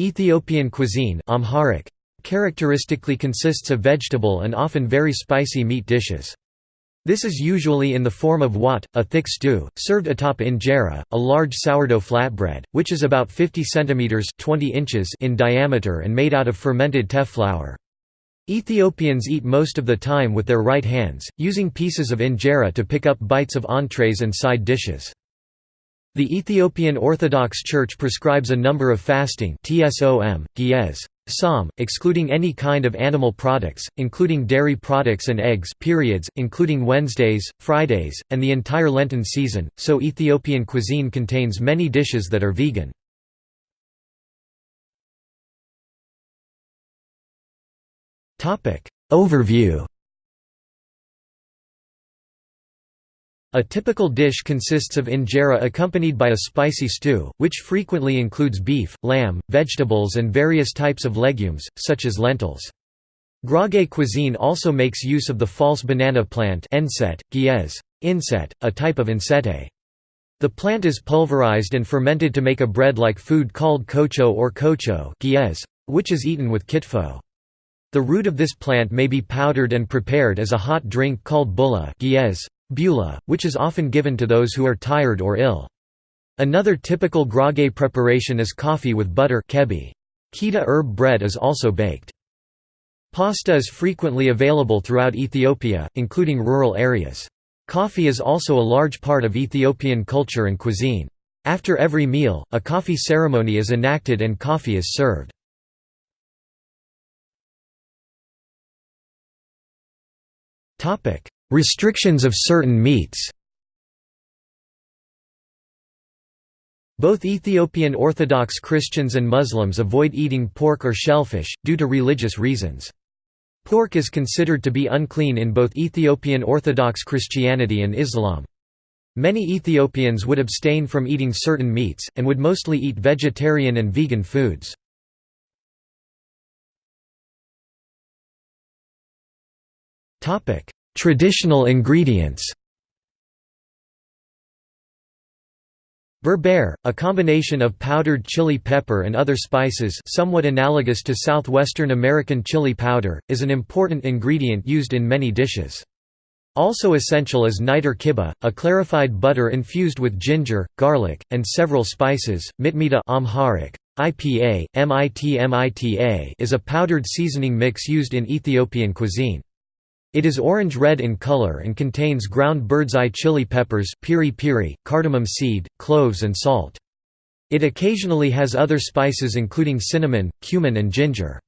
Ethiopian cuisine Amharic, characteristically consists of vegetable and often very spicy meat dishes. This is usually in the form of wat, a thick stew, served atop injera, a large sourdough flatbread, which is about 50 cm 20 inches in diameter and made out of fermented teff flour. Ethiopians eat most of the time with their right hands, using pieces of injera to pick up bites of entrees and side dishes. The Ethiopian Orthodox Church prescribes a number of fasting tsom, Ge'ez, Psalm, excluding any kind of animal products, including dairy products and eggs periods, including Wednesdays, Fridays, and the entire Lenten season, so Ethiopian cuisine contains many dishes that are vegan. Overview A typical dish consists of injera accompanied by a spicy stew, which frequently includes beef, lamb, vegetables and various types of legumes, such as lentils. Gurage cuisine also makes use of the false banana plant Ge'ez, enset, a type of ensete. The plant is pulverized and fermented to make a bread-like food called kocho or Ge'ez, which is eaten with kitfo. The root of this plant may be powdered and prepared as a hot drink called bulla Bula, which is often given to those who are tired or ill. Another typical gurage preparation is coffee with butter kebi. Kita herb bread is also baked. Pasta is frequently available throughout Ethiopia, including rural areas. Coffee is also a large part of Ethiopian culture and cuisine. After every meal, a coffee ceremony is enacted and coffee is served. Restrictions of certain meats Both Ethiopian Orthodox Christians and Muslims avoid eating pork or shellfish, due to religious reasons. Pork is considered to be unclean in both Ethiopian Orthodox Christianity and Islam. Many Ethiopians would abstain from eating certain meats, and would mostly eat vegetarian and vegan foods. Traditional ingredients Berbere, a combination of powdered chili pepper and other spices somewhat analogous to southwestern American chili powder, is an important ingredient used in many dishes. Also essential is niter kibbeh, a clarified butter infused with ginger, garlic, and several spices. Mitmita Amharic, IPA, MIT is a powdered seasoning mix used in Ethiopian cuisine. It is orange-red in color and contains ground bird's-eye chili peppers piri piri, cardamom seed, cloves and salt. It occasionally has other spices including cinnamon, cumin and ginger.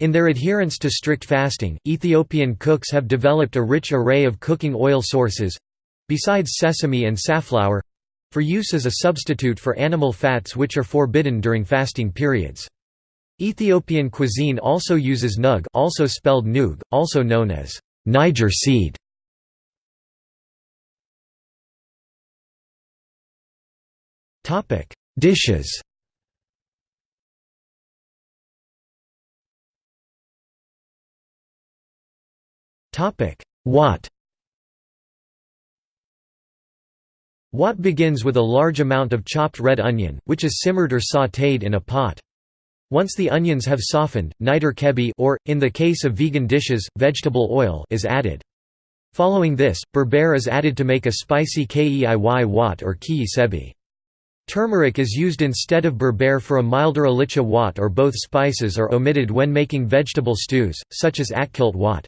In their adherence to strict fasting, Ethiopian cooks have developed a rich array of cooking oil sources—besides sesame and safflower—for use as a substitute for animal fats which are forbidden during fasting periods. Ethiopian cuisine also uses nug also spelled nug, also known as Niger seed. Dishes Wat Wat begins with a large amount of chopped red onion, which is simmered or sautéed in a pot. Once the onions have softened, niter kibbeh or, in the case of vegan dishes, vegetable oil is added. Following this, berbere is added to make a spicy keiy wat or ki sebi. Turmeric is used instead of berbere for a milder alicha wat or both spices are omitted when making vegetable stews, such as atkilt wat.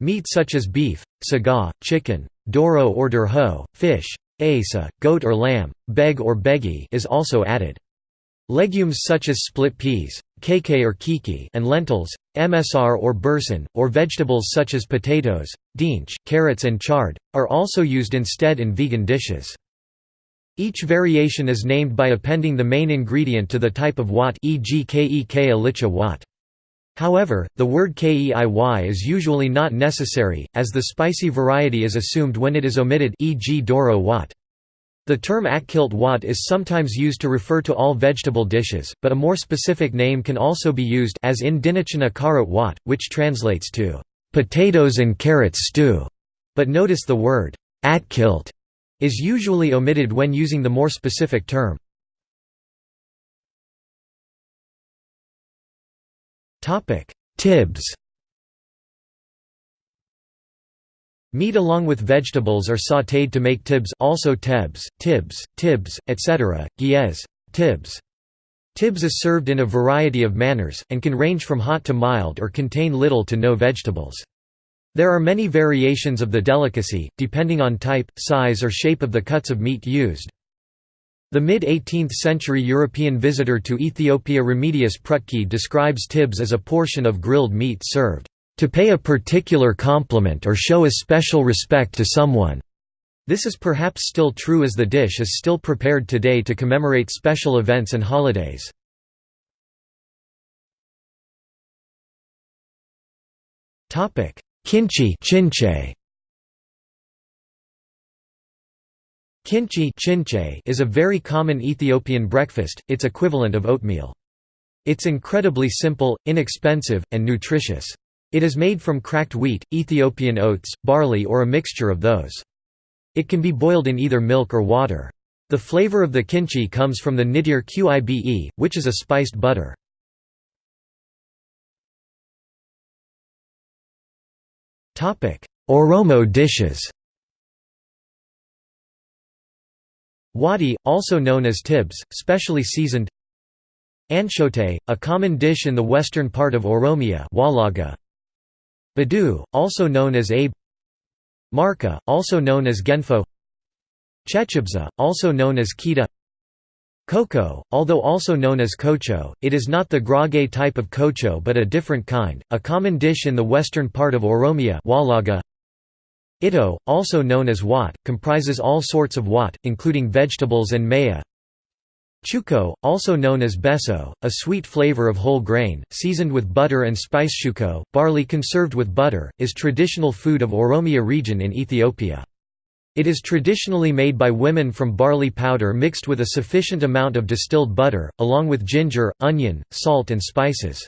Meat such as beef, saga, chicken, doro or durho, fish, asa, goat or lamb, beg or begi is also added. Legumes such as split peas, kk or kiki and lentils, msr or bursin, or vegetables such as potatoes, dinch, carrots and chard, are also used instead in vegan dishes. Each variation is named by appending the main ingredient to the type of wat e.g. kek alicha wat. However, the word keiy is usually not necessary, as the spicy variety is assumed when it is omitted e.g. doro wat. The term atkilt wat is sometimes used to refer to all vegetable dishes, but a more specific name can also be used as in dinichana karot wat, which translates to potatoes and carrots stew. But notice the word atkilt is usually omitted when using the more specific term. Tibs Meat along with vegetables are sautéed to make tibs also tebs, tibs, tibs, etc., Ge'ez, tibs. Tibs is served in a variety of manners, and can range from hot to mild or contain little to no vegetables. There are many variations of the delicacy, depending on type, size or shape of the cuts of meat used. The mid-18th century European visitor to Ethiopia Remedius Prutki describes tibs as a portion of grilled meat served to pay a particular compliment or show a special respect to someone. This is perhaps still true as the dish is still prepared today to commemorate special events and holidays. Kinchi chinche. Kinchi is a very common Ethiopian breakfast, its equivalent of oatmeal. It's incredibly simple, inexpensive, and nutritious. It is made from cracked wheat, Ethiopian oats, barley or a mixture of those. It can be boiled in either milk or water. The flavor of the kinchi comes from the nidir qibe, which is a spiced butter. Oromo dishes Wadi, also known as tibs, specially seasoned Anshote, a common dish in the western part of Oromia Badu, also known as Abe Marka, also known as Genfo Chechibza, also known as Kita Cocoa, although also known as kocho, it is not the Gurage type of kocho but a different kind, a common dish in the western part of Oromia Walaga. Ito, also known as wat, comprises all sorts of wat, including vegetables and maya. Chuko, also known as beso, a sweet flavor of whole grain, seasoned with butter and spice shuko, barley conserved with butter, is traditional food of Oromia region in Ethiopia. It is traditionally made by women from barley powder mixed with a sufficient amount of distilled butter, along with ginger, onion, salt and spices.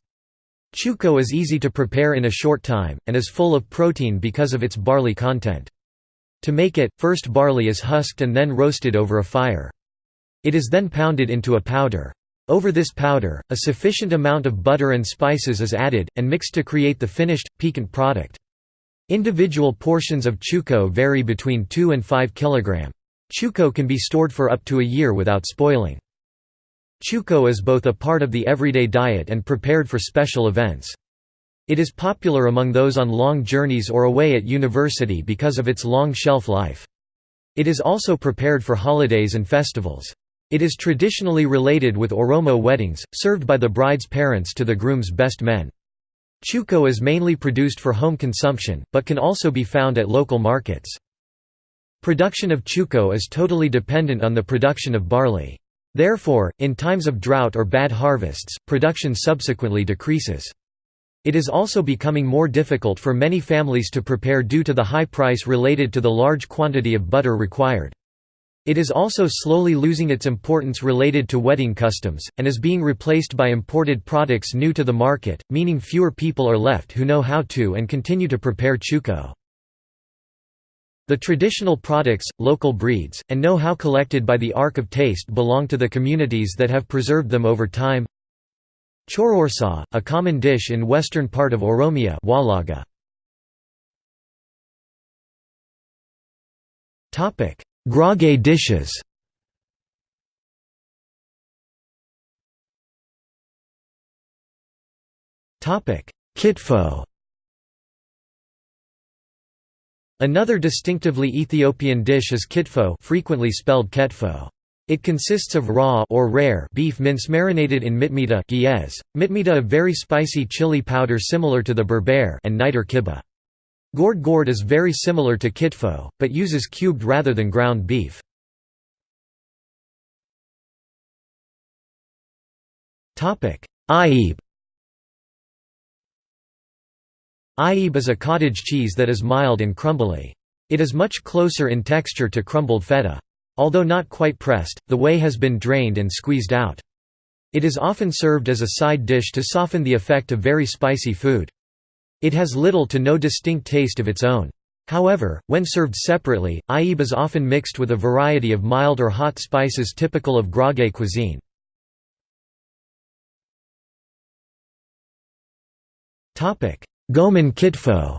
Chuko is easy to prepare in a short time, and is full of protein because of its barley content. To make it, first barley is husked and then roasted over a fire. It is then pounded into a powder. Over this powder, a sufficient amount of butter and spices is added, and mixed to create the finished, piquant product. Individual portions of chuko vary between 2 and 5 kg. Chuko can be stored for up to a year without spoiling. Chuko is both a part of the everyday diet and prepared for special events. It is popular among those on long journeys or away at university because of its long shelf life. It is also prepared for holidays and festivals. It is traditionally related with Oromo weddings, served by the bride's parents to the groom's best men. Chuko is mainly produced for home consumption, but can also be found at local markets. Production of chuko is totally dependent on the production of barley. Therefore, in times of drought or bad harvests, production subsequently decreases. It is also becoming more difficult for many families to prepare due to the high price related to the large quantity of butter required. It is also slowly losing its importance related to wedding customs, and is being replaced by imported products new to the market, meaning fewer people are left who know how to and continue to prepare chuko. The traditional products, local breeds, and know-how collected by the Ark of Taste belong to the communities that have preserved them over time. Chororsa, a common dish in western part of Oromia Walaga. Gurage dishes Kitfo Another distinctively Ethiopian dish is kitfo frequently spelled ketfo. It consists of raw or rare beef mince marinated in mitmita mitmita a very spicy chili powder similar to the berbere and niter kibbeh. Gored gored is very similar to kitfo, but uses cubed rather than ground beef. Aib Aib is a cottage cheese that is mild and crumbly. It is much closer in texture to crumbled feta. Although not quite pressed, the whey has been drained and squeezed out. It is often served as a side dish to soften the effect of very spicy food. It has little to no distinct taste of its own. However, when served separately, aib is often mixed with a variety of mild or hot spices typical of Gurage cuisine. Goman kitfo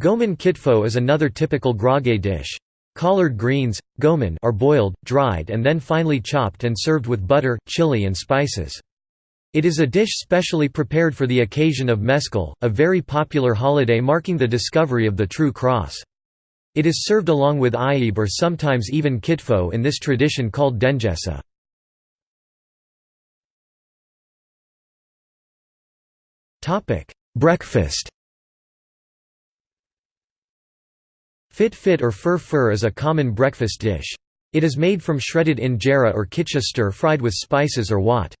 Goman kitfo is another typical Gurage dish. Collard greens, are boiled, dried and then finely chopped and served with butter, chili and spices. It is a dish specially prepared for the occasion of Meskel, a very popular holiday marking the discovery of the true cross. It is served along with ayib or sometimes even kitfo in this tradition called dengesa. Breakfast Fit fit or fur fur is a common breakfast dish. It is made from shredded injera or kitcha stir-fried with spices or wat.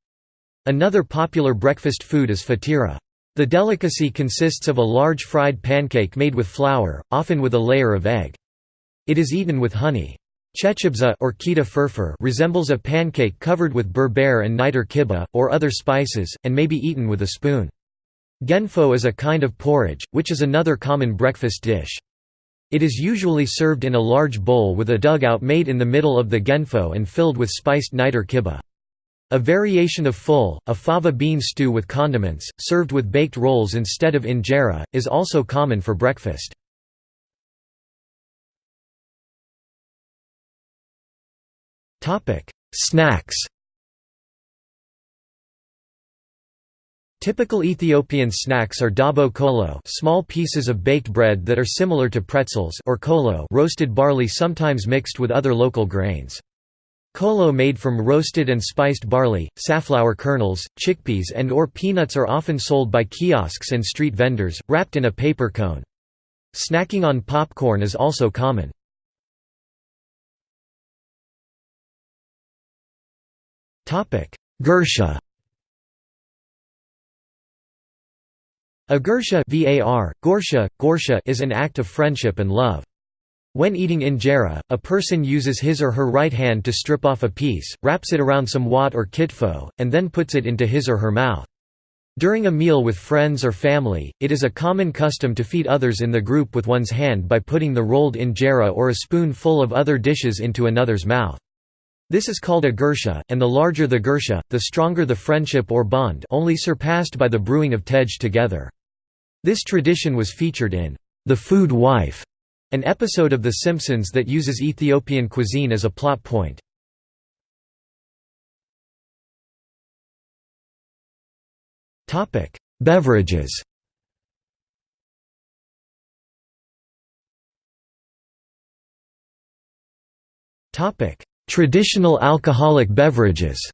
Another popular breakfast food is fatira. The delicacy consists of a large fried pancake made with flour, often with a layer of egg. It is eaten with honey. Chechibza or kita furfur resembles a pancake covered with berber and niter kibbeh, or other spices, and may be eaten with a spoon. Genfo is a kind of porridge, which is another common breakfast dish. It is usually served in a large bowl with a dugout made in the middle of the genfo and filled with spiced niter kibbeh. A variation of full, a fava bean stew with condiments, served with baked rolls instead of injera, is also common for breakfast. Snacks Typical Ethiopian snacks are dabo kolo small pieces of baked bread that are similar to pretzels or kolo roasted barley sometimes mixed with other local grains. Kolo made from roasted and spiced barley, safflower kernels, chickpeas and or peanuts are often sold by kiosks and street vendors, wrapped in a paper cone. Snacking on popcorn is also common. Gursha A gursha var, gorsha, gorsha is an act of friendship and love. When eating injera, a person uses his or her right hand to strip off a piece, wraps it around some wat or kitfo, and then puts it into his or her mouth. During a meal with friends or family, it is a common custom to feed others in the group with one's hand by putting the rolled injera or a spoon full of other dishes into another's mouth. This is called a gursha, and the larger the gursha, the stronger the friendship or bond only surpassed by the brewing of tej together. This tradition was featured in The Food Wife, an episode of The Simpsons that uses Ethiopian cuisine as a plot point. Beverages Traditional alcoholic beverages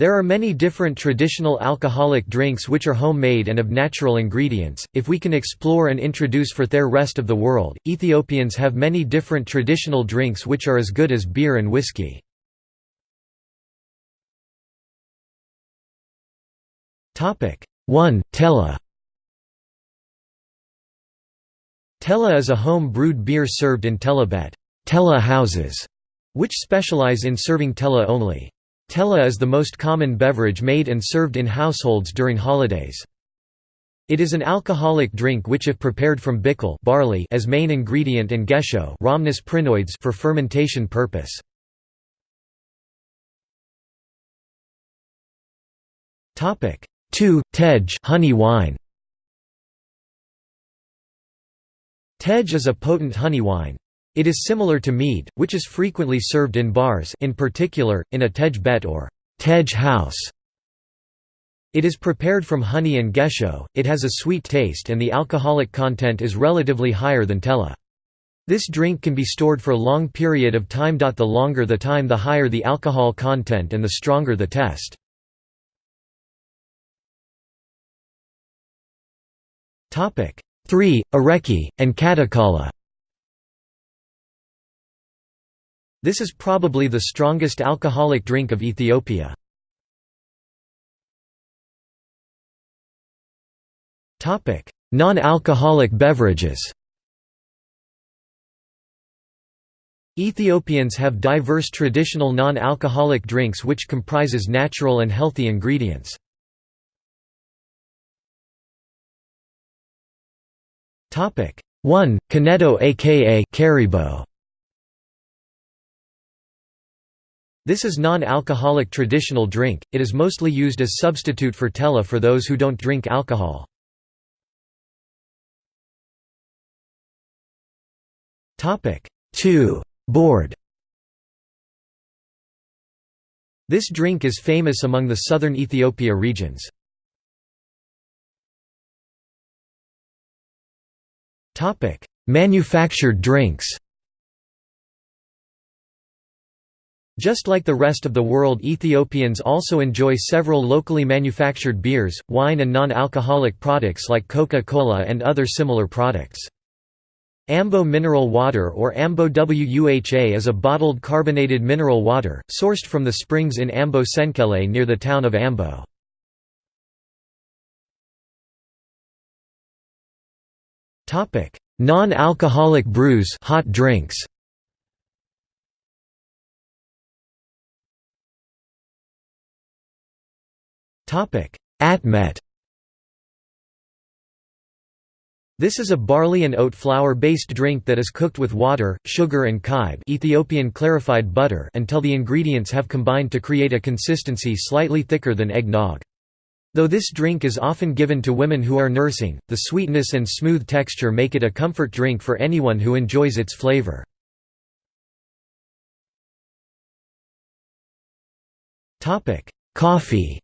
There are many different traditional alcoholic drinks which are homemade and of natural ingredients. If we can explore and introduce for their rest of the world, Ethiopians have many different traditional drinks which are as good as beer and whiskey. Topic 1 Tella Tella is a home-brewed beer served in Tellabet Tella houses, which specialize in serving Tella only. Tella is the most common beverage made and served in households during holidays. It is an alcoholic drink which if prepared from bickle barley as main ingredient and gesho rhamnus prinoides for fermentation purpose. Topic 2 Tej honey wine Tej is a potent honey wine. It is similar to mead, which is frequently served in bars in particular, in a tej bet or tej house. It is prepared from honey and gesho, it has a sweet taste and the alcoholic content is relatively higher than tella. This drink can be stored for a long period of time. The longer the time the higher the alcohol content and the stronger the test. 3. Areki, and Katakala This is probably the strongest alcoholic drink of Ethiopia. Non-alcoholic beverages Ethiopians have diverse traditional non-alcoholic drinks which comprises natural and healthy ingredients. Topic 1. Kaneto aka Karibo. This is non-alcoholic traditional drink, it is mostly used as substitute for tella for those who don't drink alcohol. Topic 2. Board This drink is famous among the southern Ethiopia regions. Manufactured drinks Just like the rest of the world Ethiopians also enjoy several locally manufactured beers, wine and non-alcoholic products like Coca-Cola and other similar products. Ambo mineral water or Ambo Wuha is a bottled carbonated mineral water, sourced from the springs in Ambo Senkele near the town of Ambo. Non-alcoholic brews hot drinks. Atmet This is a barley and oat flour-based drink that is cooked with water, sugar and kybe Ethiopian clarified butter until the ingredients have combined to create a consistency slightly thicker than eggnog. Though this drink is often given to women who are nursing, the sweetness and smooth texture make it a comfort drink for anyone who enjoys its flavor. Coffee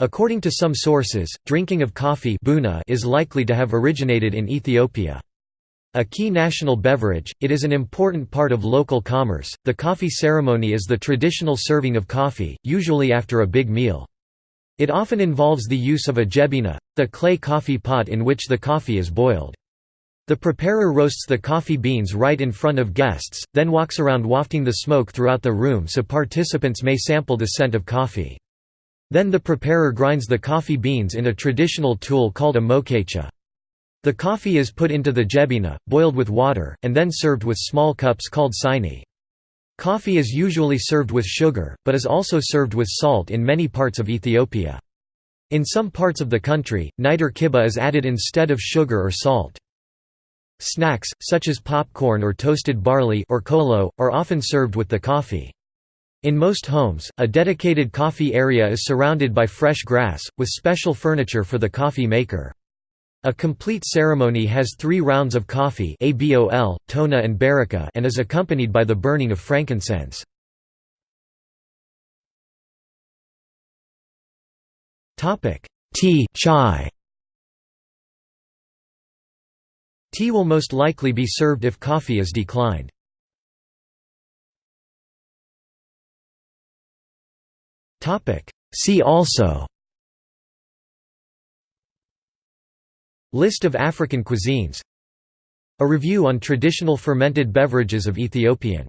According to some sources, drinking of coffee is likely to have originated in Ethiopia. A key national beverage, it is an important part of local commerce. The coffee ceremony is the traditional serving of coffee, usually after a big meal. It often involves the use of a jebina, the clay coffee pot in which the coffee is boiled. The preparer roasts the coffee beans right in front of guests, then walks around wafting the smoke throughout the room so participants may sample the scent of coffee. Then the preparer grinds the coffee beans in a traditional tool called a mokecha. The coffee is put into the jebina, boiled with water, and then served with small cups called sini. Coffee is usually served with sugar, but is also served with salt in many parts of Ethiopia. In some parts of the country, niter kibbeh is added instead of sugar or salt. Snacks, such as popcorn or toasted barley or kolo, are often served with the coffee. In most homes, a dedicated coffee area is surrounded by fresh grass, with special furniture for the coffee maker. A complete ceremony has three rounds of coffee abol, tona and baraka and is accompanied by the burning of frankincense. Tea chai. Tea will most likely be served if coffee is declined. See also List of African cuisines A review on traditional fermented beverages of Ethiopian